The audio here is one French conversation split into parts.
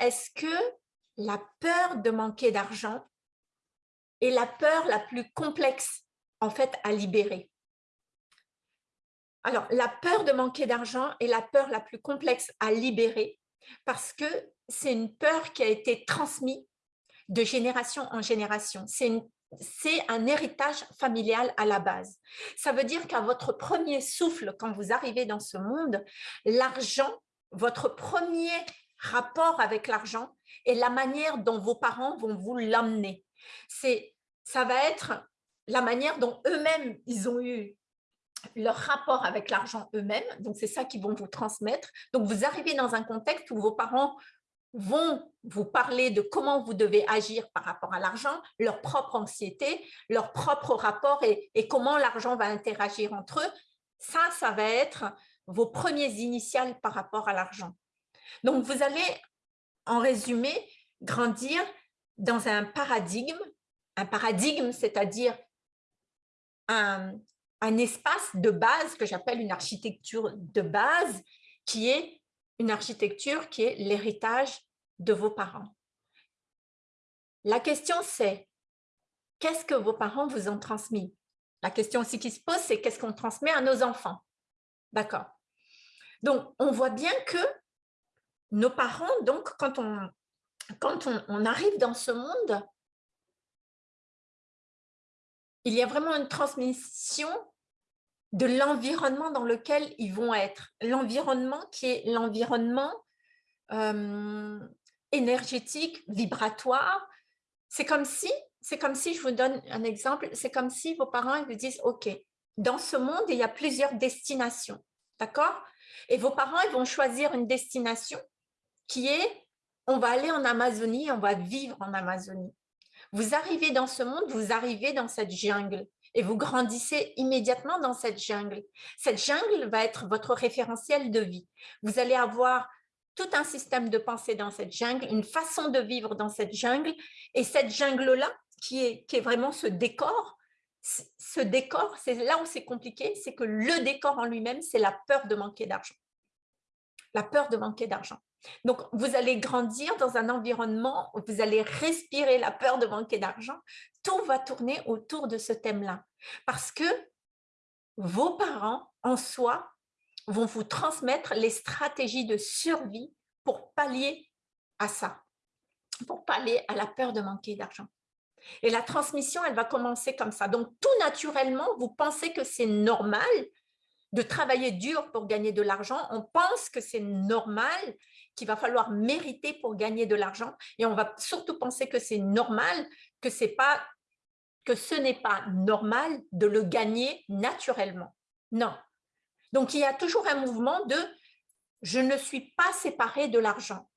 est-ce que la peur de manquer d'argent est la peur la plus complexe en fait à libérer? Alors, la peur de manquer d'argent est la peur la plus complexe à libérer parce que c'est une peur qui a été transmise de génération en génération. C'est un héritage familial à la base. Ça veut dire qu'à votre premier souffle, quand vous arrivez dans ce monde, l'argent, votre premier rapport avec l'argent et la manière dont vos parents vont vous l'emmener. Ça va être la manière dont eux-mêmes, ils ont eu leur rapport avec l'argent eux-mêmes, donc c'est ça qu'ils vont vous transmettre. Donc vous arrivez dans un contexte où vos parents vont vous parler de comment vous devez agir par rapport à l'argent, leur propre anxiété, leur propre rapport et, et comment l'argent va interagir entre eux. Ça, ça va être vos premiers initiales par rapport à l'argent. Donc, vous allez, en résumé, grandir dans un paradigme, un paradigme, c'est-à-dire un, un espace de base que j'appelle une architecture de base, qui est une architecture qui est l'héritage de vos parents. La question c'est, qu'est-ce que vos parents vous ont transmis? La question aussi qui se pose, c'est qu'est-ce qu'on transmet à nos enfants? D'accord. Donc, on voit bien que nos parents, donc, quand on, quand on, arrive dans ce monde, il y a vraiment une transmission de l'environnement dans lequel ils vont être. L'environnement qui est l'environnement euh, énergétique, vibratoire. C'est comme si, c'est comme si, je vous donne un exemple, c'est comme si vos parents ils vous disent, OK, dans ce monde, il y a plusieurs destinations, d'accord? Et vos parents, ils vont choisir une destination qui est on va aller en Amazonie, on va vivre en Amazonie. Vous arrivez dans ce monde, vous arrivez dans cette jungle et vous grandissez immédiatement dans cette jungle. Cette jungle va être votre référentiel de vie. Vous allez avoir tout un système de pensée dans cette jungle, une façon de vivre dans cette jungle. Et cette jungle-là, qui est, qui vraiment ce décor, ce décor, c'est là où c'est compliqué, c'est que le décor en lui-même, c'est la peur de manquer d'argent. La peur de manquer d'argent. Donc, vous allez grandir dans un environnement où vous allez respirer la peur de manquer d'argent. Tout va tourner autour de ce thème-là. Parce que vos parents, en soi, vont vous transmettre les stratégies de survie pour pallier à ça, pour pallier à la peur de manquer d'argent. Et la transmission, elle va commencer comme ça. Donc, tout naturellement, vous pensez que c'est normal de travailler dur pour gagner de l'argent. On pense que c'est normal qu'il va falloir mériter pour gagner de l'argent. Et on va surtout penser que c'est normal, que, ce n'est pas normal de le gagner naturellement. Non. Donc, il y a toujours un mouvement de « je ne suis pas séparé de l'argent ».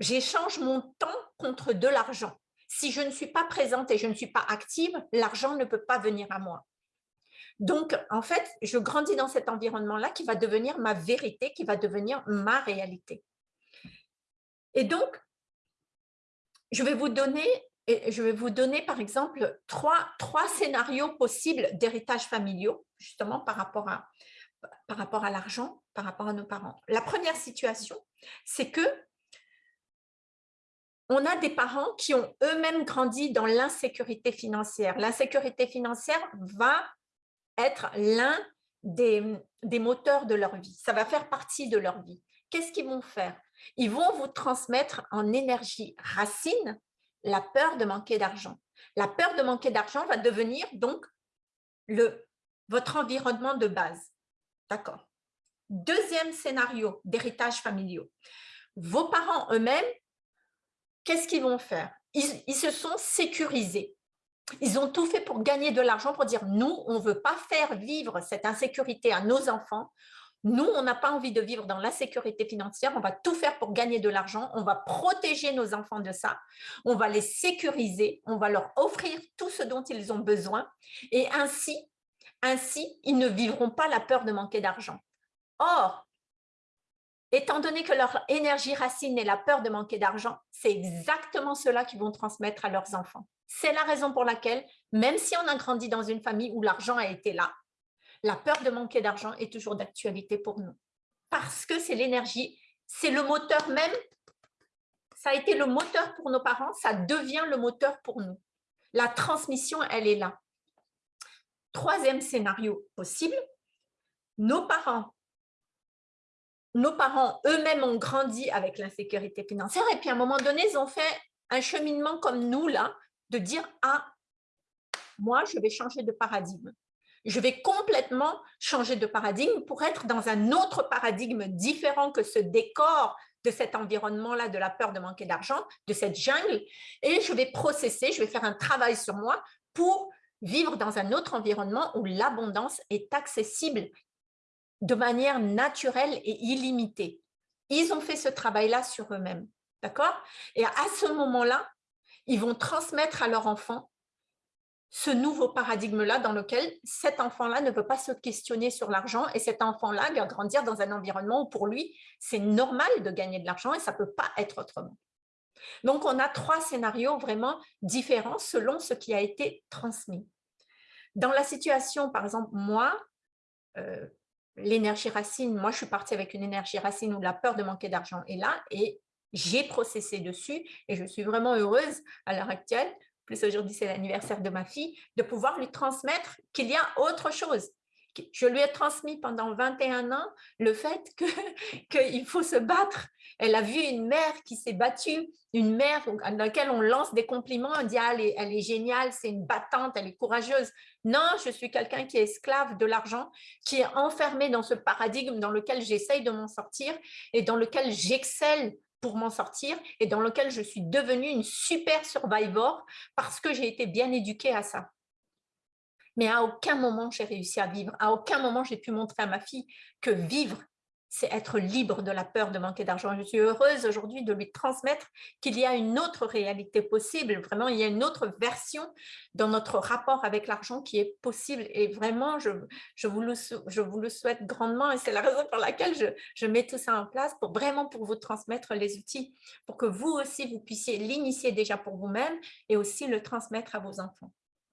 J'échange mon temps contre de l'argent. Si je ne suis pas présente et je ne suis pas active, l'argent ne peut pas venir à moi. Donc, en fait, je grandis dans cet environnement-là qui va devenir ma vérité, qui va devenir ma réalité. Et donc, je vais vous donner, je vais vous donner par exemple trois, scénarios possibles d'héritage familiaux, justement par rapport à, par rapport à l'argent, par rapport à nos parents. La première situation, c'est que on a des parents qui ont eux-mêmes grandi dans l'insécurité financière. L'insécurité financière va être l'un des, moteurs de leur vie. Ça va faire partie de leur vie. Qu'est-ce qu'ils vont faire? Ils vont vous transmettre en énergie racine la peur de manquer d'argent. La peur de manquer d'argent va devenir donc le, votre environnement de base. D'accord? Deuxième scénario d'héritage familial. Vos parents eux-mêmes, qu'est-ce qu'ils vont faire? Ils, se sont sécurisés. Ils ont tout fait pour gagner de l'argent, pour dire nous, on ne veut pas faire vivre cette insécurité à nos enfants. Nous, on n'a pas envie de vivre dans l'insécurité financière. On va tout faire pour gagner de l'argent. On va protéger nos enfants de ça. On va les sécuriser. On va leur offrir tout ce dont ils ont besoin. Et ainsi, ainsi, ils ne vivront pas la peur de manquer d'argent. Or, étant donné que leur énergie racine est la peur de manquer d'argent, c'est exactement cela qu'ils vont transmettre à leurs enfants. C'est la raison pour laquelle, même si on a grandi dans une famille où l'argent a été là, la peur de manquer d'argent est toujours d'actualité pour nous. Parce que c'est l'énergie, c'est le moteur même ça a été le moteur pour nos parents, ça devient le moteur pour nous. La transmission, elle est là. Troisième scénario possible, nos parents nos parents eux-mêmes ont grandi avec l'insécurité financière et puis à un moment donné, ils ont fait un cheminement comme nous, là, de dire « Ah, moi, je vais changer de paradigme. Je vais complètement changer de paradigme pour être dans un autre paradigme différent que ce décor de cet environnement-là, de la peur de manquer d'argent, de cette jungle, et je vais processer, je vais faire un travail sur moi pour vivre dans un autre environnement où l'abondance est accessible de manière naturelle et illimitée. Ils ont fait ce travail-là sur eux-mêmes, d'accord? Et à ce moment-là, ils vont transmettre à leur enfant ce nouveau paradigme-là dans lequel cet enfant-là ne veut pas se questionner sur l'argent et cet enfant-là va grandir dans un environnement où pour lui, c'est normal de gagner de l'argent et ça ne peut pas être autrement. Donc, on a trois scénarios vraiment différents selon ce qui a été transmis. Dans la situation, par exemple, moi, euh, l'énergie racine, moi je suis partie avec une énergie racine où la peur de manquer d'argent est là et j'ai processé dessus et je suis vraiment heureuse à l'heure actuelle, plus aujourd'hui c'est l'anniversaire de ma fille, de pouvoir lui transmettre qu'il y a autre chose. Je lui ai transmis pendant 21 ans le fait qu'il faut se battre. Elle a vu une mère qui s'est battue, une mère dans laquelle on lance des compliments, on dit ah, elle, est, elle est géniale, c'est une battante, elle est courageuse. Non, je suis quelqu'un qui est esclave de l'argent, qui est enfermé dans ce paradigme dans lequel j'essaye de m'en sortir et dans lequel j'excelle pour m'en sortir et dans lequel je suis devenue une super survivor parce que j'ai été bien éduquée à ça. Mais à aucun moment j'ai réussi à vivre, à aucun moment j'ai pu montrer à ma fille que vivre, c'est être libre de la peur de manquer d'argent. Je suis heureuse aujourd'hui de lui transmettre qu'il y a une autre réalité possible. Vraiment, il y a une autre version dans notre rapport avec l'argent qui est possible. Et vraiment, je, vous, le, souhaite grandement et c'est la raison pour laquelle je, je mets tout ça en place pour vraiment pour vous transmettre les outils, pour que vous aussi, vous puissiez l'initier déjà pour vous-même et aussi le transmettre à vos enfants.